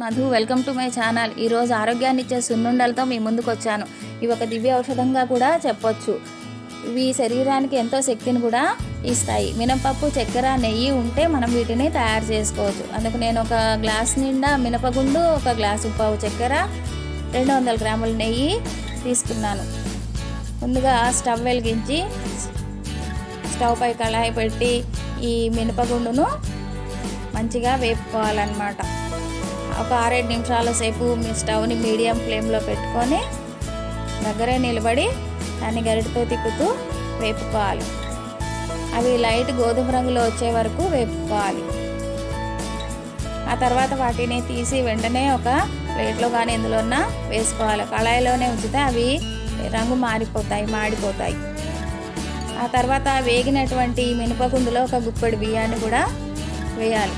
Madhu welcome to my channel. ఈరోజు ఆరోగ్యాన్ని ఇచ్చే సున్నుండలతో మీ ముందుకు వచ్చాను. ఇవి ఒక దివ్య ఔషధంగా కూడా చెప్పొచ్చు. ఇవి శరీరానికి ఎంతో శక్తిని కూడా ఇస్తాయి. మినపప్పు చక్కెర నెయ్యి ఉంటే మనం వీటిని తయారు చేసుకోవచ్చు. అందుకు నేను ఒక గ్లాస్ నిండా మినపగుండు ఒక గ్లాసు పావు చక్కెర రెండు వందల గ్రాముల నెయ్యి తీసుకున్నాను. ముందుగా స్టవ్ వెలిగించి స్టవ్ పై కళాయి పెట్టి ఈ మినపగుండును మంచిగా వేపుకోవాలన్నమాట. ఒక ఆరేడు నిమిషాల సేపు మీ స్టవ్ని మీడియం ఫ్లేమ్లో పెట్టుకొని దగ్గరే నిలబడి దాన్ని గరిటతో తిప్పుతూ వేపుకోవాలి. అవి లైట్ గోధుమ రంగులో వచ్చే వరకు వేపుకోవాలి. ఆ తర్వాత వాటిని తీసి వెంటనే ఒక ప్లేట్లో కానీ ఎందులోన్నా వేసుకోవాలి. కళాయిలోనే ఉంచితే అవి రంగు మారిపోతాయి మాడిపోతాయి. ఆ తర్వాత వేగినటువంటి మినపకుందులో ఒక గుప్పెడు బియ్యాన్ని కూడా వేయాలి.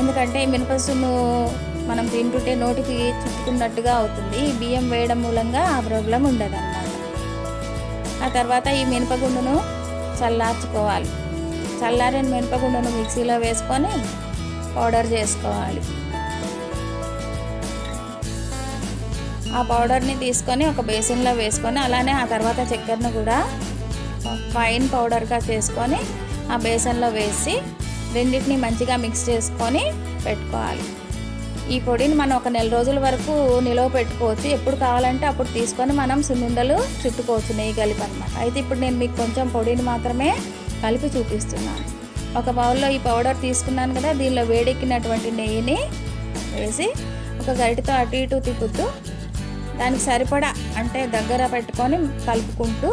ఎందుకంటే మినపసును మనం తింటుంటే నోటికి చుట్టుకున్నట్టుగా అవుతుంది. ఈ బియ్యం వేయడం మూలంగా ఆ ప్రాబ్లం ఉండదు అన్నమాట ఆ తర్వాత ఈ మినపగుండును చల్లార్చుకోవాలి. చల్లారిన మినపగుండును మిక్సీలో వేసుకొని పౌడర్ చేసుకోవాలి. ఆ పౌడర్ని తీసుకొని ఒక బేసిన్లో వేసుకొని అలానే ఆ తర్వాత చక్కెరను కూడా ఫైన్ పౌడర్గా చేసుకొని ఆ బేసన్లో వేసి రెండింటిని మంచిగా మిక్స్ చేసుకొని పెట్టుకోవాలి. ఈ పొడిని మనం ఒక నెల రోజుల వరకు నిలవ పెట్టుకోవచ్చు. ఎప్పుడు కావాలంటే అప్పుడు తీసుకొని మనం సున్నుండలు చుట్టుకోవచ్చు నెయ్యి కలిపి అనమాట అయితే ఇప్పుడు నేను మీకు కొంచెం పొడిని మాత్రమే కలిపి చూపిస్తున్నాను. ఒక బౌల్లో ఈ పౌడర్ తీసుకున్నాను కదా దీనిలో వేడెక్కినటువంటి నెయ్యిని వేసి ఒక గరిటతో అటు ఇటు తిప్పుతూ దానికి సరిపడా అంటే దగ్గర పెట్టుకొని కలుపుకుంటూ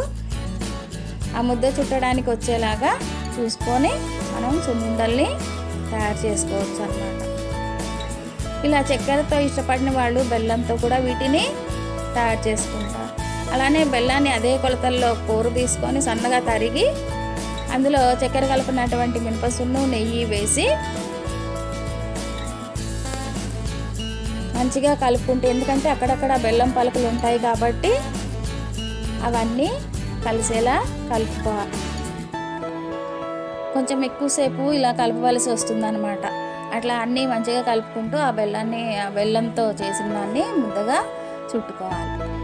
ఆ ముద్ద చుట్టడానికి వచ్చేలాగా చూసుకొని మనం సున్నుండల్ని తయారు చేసుకోవచ్చు అన్నమాట ఇలా చక్కెరతో ఇష్టపడిన వాళ్ళు బెల్లంతో కూడా వీటిని తయారు చేసుకుంటారు. అలానే బెల్లాన్ని అదే కొలతల్లో కూర తీసుకొని సన్నగా తరిగి అందులో చక్కెర కలుపునటువంటి మినపసున్ను నెయ్యి వేసి మంచిగా కలుపుకుంటే ఎందుకంటే అక్కడక్కడ బెల్లం పలుకులు ఉంటాయి కాబట్టి అవన్నీ కలిసేలా కలుపుకోవాలి. కొంచెం ఎక్కువసేపు ఇలా కలపవలసి వస్తుందన్నమాట. అట్లా అన్నీ మంచిగా కలుపుకుంటూ ఆ బెల్లాన్ని ఆ బెల్లంతో చేసిన దాన్ని ముద్దగా చుట్టుకోవాలి.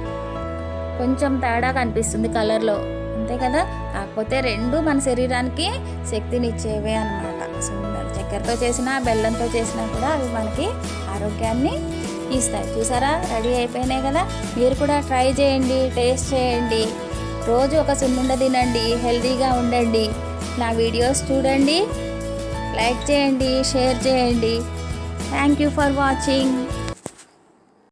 కొంచెం తేడా కనిపిస్తుంది కలర్లో అంతే కదా? కాకపోతే రెండు మన శరీరానికి శక్తినిచ్చేవే అనమాట సున్నుండలు చక్కెరతో చేసినా బెల్లంతో చేసినా కూడా అవి మనకి ఆరోగ్యాన్ని ఇస్తాయి. చూసారా? రెడీ అయిపోయినాయి కదా? మీరు కూడా ట్రై చేయండి టేస్ట్ చేయండి. రోజు ఒక సున్నుండ తినండి హెల్తీగా ఉండండి. నా వీడియోస్ చూడండి లైక్ చేయండి షేర్ చేయండి. Thank you for watching